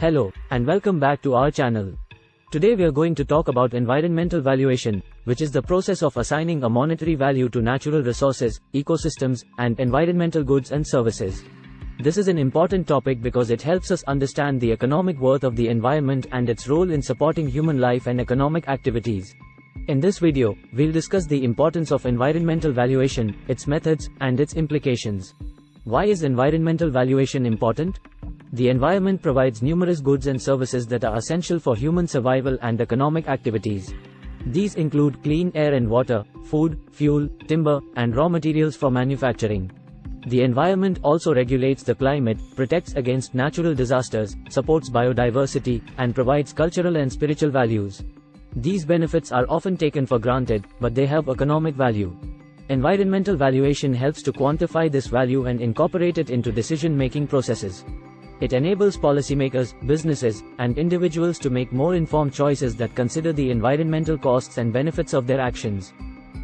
Hello, and welcome back to our channel. Today we are going to talk about environmental valuation, which is the process of assigning a monetary value to natural resources, ecosystems, and environmental goods and services. This is an important topic because it helps us understand the economic worth of the environment and its role in supporting human life and economic activities. In this video, we'll discuss the importance of environmental valuation, its methods, and its implications. Why is environmental valuation important? The environment provides numerous goods and services that are essential for human survival and economic activities. These include clean air and water, food, fuel, timber, and raw materials for manufacturing. The environment also regulates the climate, protects against natural disasters, supports biodiversity, and provides cultural and spiritual values. These benefits are often taken for granted, but they have economic value. Environmental valuation helps to quantify this value and incorporate it into decision-making processes. It enables policymakers, businesses, and individuals to make more informed choices that consider the environmental costs and benefits of their actions.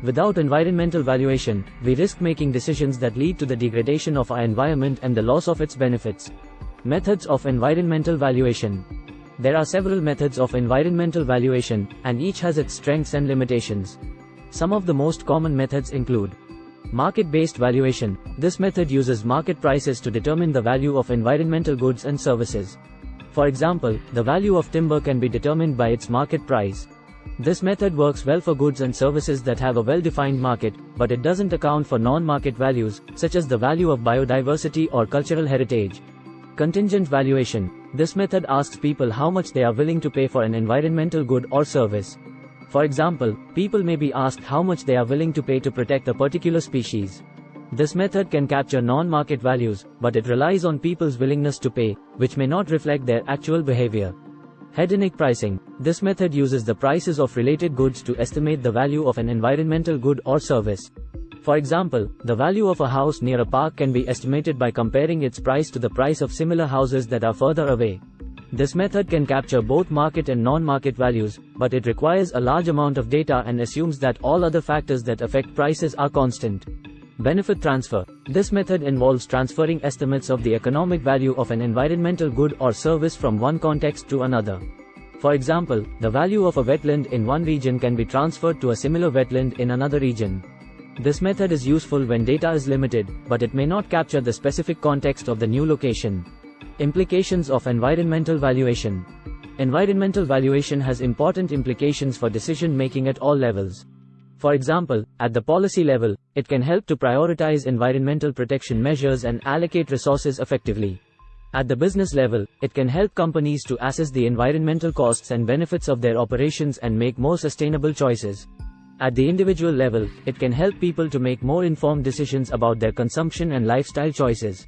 Without environmental valuation, we risk making decisions that lead to the degradation of our environment and the loss of its benefits. Methods of environmental valuation. There are several methods of environmental valuation, and each has its strengths and limitations. Some of the most common methods include Market-based valuation. This method uses market prices to determine the value of environmental goods and services. For example, the value of timber can be determined by its market price. This method works well for goods and services that have a well-defined market, but it doesn't account for non-market values, such as the value of biodiversity or cultural heritage. Contingent valuation. This method asks people how much they are willing to pay for an environmental good or service. For example, people may be asked how much they are willing to pay to protect a particular species. This method can capture non-market values, but it relies on people's willingness to pay, which may not reflect their actual behavior. Hedonic pricing. This method uses the prices of related goods to estimate the value of an environmental good or service. For example, the value of a house near a park can be estimated by comparing its price to the price of similar houses that are further away. This method can capture both market and non-market values, but it requires a large amount of data and assumes that all other factors that affect prices are constant. Benefit transfer. This method involves transferring estimates of the economic value of an environmental good or service from one context to another. For example, the value of a wetland in one region can be transferred to a similar wetland in another region. This method is useful when data is limited, but it may not capture the specific context of the new location. Implications of environmental valuation. Environmental valuation has important implications for decision making at all levels. For example, at the policy level, it can help to prioritize environmental protection measures and allocate resources effectively. At the business level, it can help companies to assess the environmental costs and benefits of their operations and make more sustainable choices. At the individual level, it can help people to make more informed decisions about their consumption and lifestyle choices.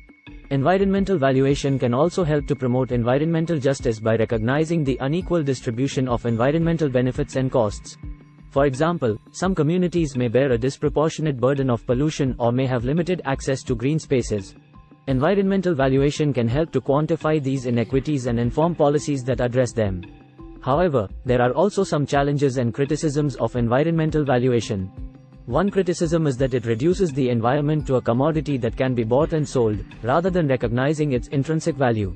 Environmental valuation can also help to promote environmental justice by recognizing the unequal distribution of environmental benefits and costs. For example, some communities may bear a disproportionate burden of pollution or may have limited access to green spaces. Environmental valuation can help to quantify these inequities and inform policies that address them. However, there are also some challenges and criticisms of environmental valuation. One criticism is that it reduces the environment to a commodity that can be bought and sold, rather than recognizing its intrinsic value.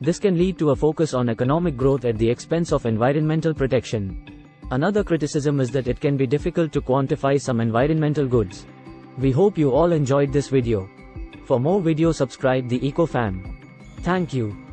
This can lead to a focus on economic growth at the expense of environmental protection. Another criticism is that it can be difficult to quantify some environmental goods. We hope you all enjoyed this video. For more videos subscribe the EcoFam. Thank you.